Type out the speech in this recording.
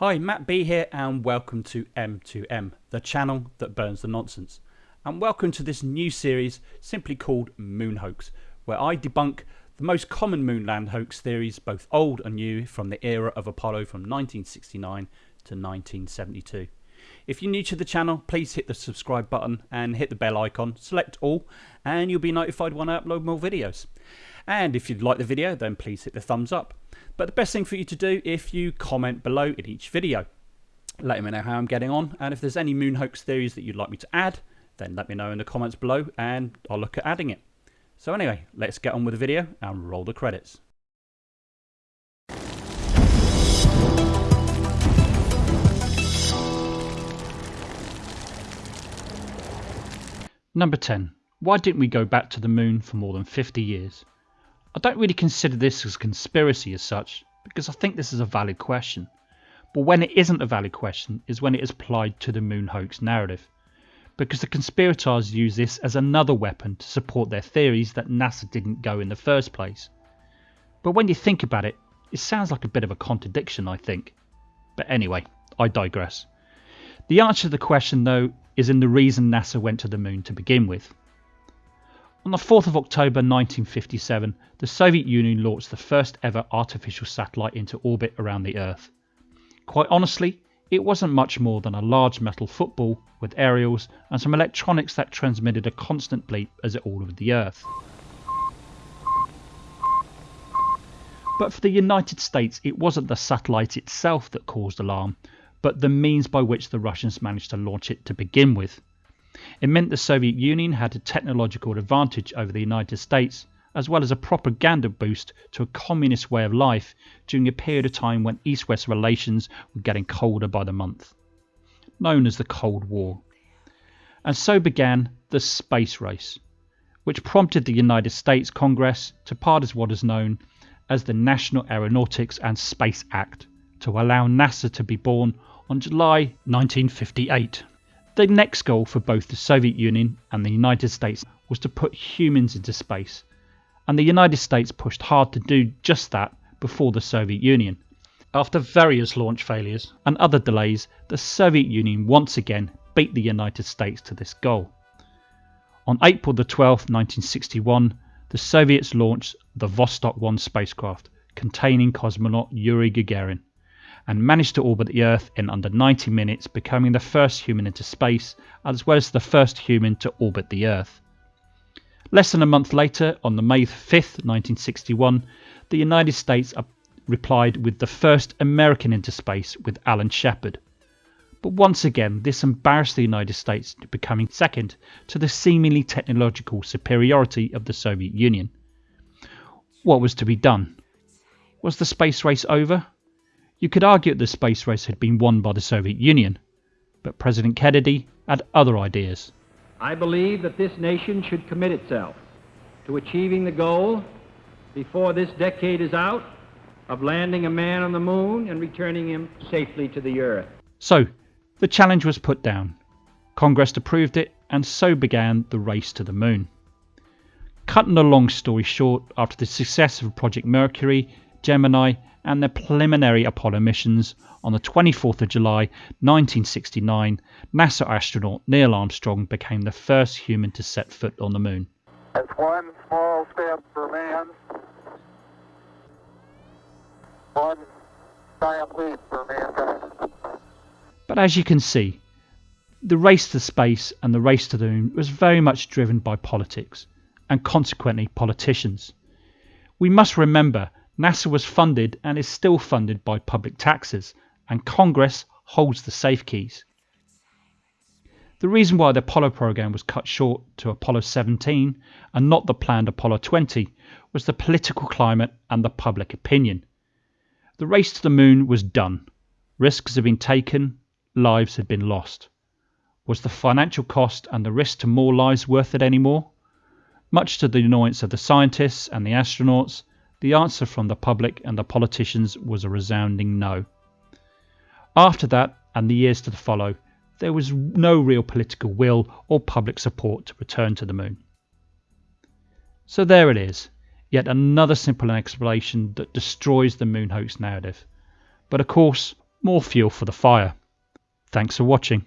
Hi, Matt B here, and welcome to M2M, the channel that burns the nonsense. And welcome to this new series simply called Moon Hoax, where I debunk the most common moonland hoax theories, both old and new, from the era of Apollo from 1969 to 1972. If you're new to the channel, please hit the subscribe button and hit the bell icon, select all, and you'll be notified when I upload more videos. And if you'd like the video, then please hit the thumbs up. But the best thing for you to do if you comment below in each video. Let me know how I'm getting on, and if there's any moon hoax theories that you'd like me to add, then let me know in the comments below and I'll look at adding it. So anyway, let's get on with the video and roll the credits. Number 10. Why didn't we go back to the moon for more than 50 years? I don't really consider this as conspiracy as such, because I think this is a valid question. But when it isn't a valid question is when it is applied to the moon hoax narrative. Because the conspirators use this as another weapon to support their theories that NASA didn't go in the first place. But when you think about it, it sounds like a bit of a contradiction, I think. But anyway, I digress. The answer to the question, though, is in the reason NASA went to the moon to begin with. On the 4th of October 1957, the Soviet Union launched the first ever artificial satellite into orbit around the Earth. Quite honestly, it wasn't much more than a large metal football with aerials and some electronics that transmitted a constant bleep as it orbited the Earth. But for the United States, it wasn't the satellite itself that caused alarm, but the means by which the Russians managed to launch it to begin with. It meant the Soviet Union had a technological advantage over the United States, as well as a propaganda boost to a communist way of life during a period of time when East West relations were getting colder by the month, known as the Cold War. And so began the space race, which prompted the United States Congress to pass what is known as the National Aeronautics and Space Act to allow NASA to be born on July 1958. The next goal for both the Soviet Union and the United States was to put humans into space, and the United States pushed hard to do just that before the Soviet Union. After various launch failures and other delays, the Soviet Union once again beat the United States to this goal. On April 12, 1961, the Soviets launched the Vostok 1 spacecraft containing cosmonaut Yuri Gagarin and managed to orbit the Earth in under 90 minutes, becoming the first human into space, as well as the first human to orbit the Earth. Less than a month later, on the May 5, 1961, the United States replied with the first American into space with Alan Shepard. But once again, this embarrassed the United States becoming second to the seemingly technological superiority of the Soviet Union. What was to be done? Was the space race over? You could argue that the space race had been won by the Soviet Union, but President Kennedy had other ideas. I believe that this nation should commit itself to achieving the goal before this decade is out of landing a man on the moon and returning him safely to the earth. So, the challenge was put down. Congress approved it, and so began the race to the moon. Cutting a long story short, after the success of Project Mercury, Gemini, and their preliminary Apollo missions, on the 24th of July 1969, NASA astronaut Neil Armstrong became the first human to set foot on the moon. That's one small step for man, one giant leap for mankind. But as you can see, the race to space and the race to the moon was very much driven by politics, and consequently politicians. We must remember NASA was funded and is still funded by public taxes, and Congress holds the safe keys. The reason why the Apollo program was cut short to Apollo 17 and not the planned Apollo 20 was the political climate and the public opinion. The race to the moon was done. Risks had been taken, lives had been lost. Was the financial cost and the risk to more lives worth it anymore? Much to the annoyance of the scientists and the astronauts, the answer from the public and the politicians was a resounding no. After that, and the years to follow, there was no real political will or public support to return to the moon. So there it is, yet another simple explanation that destroys the moon hoax narrative. But of course, more fuel for the fire. Thanks for watching.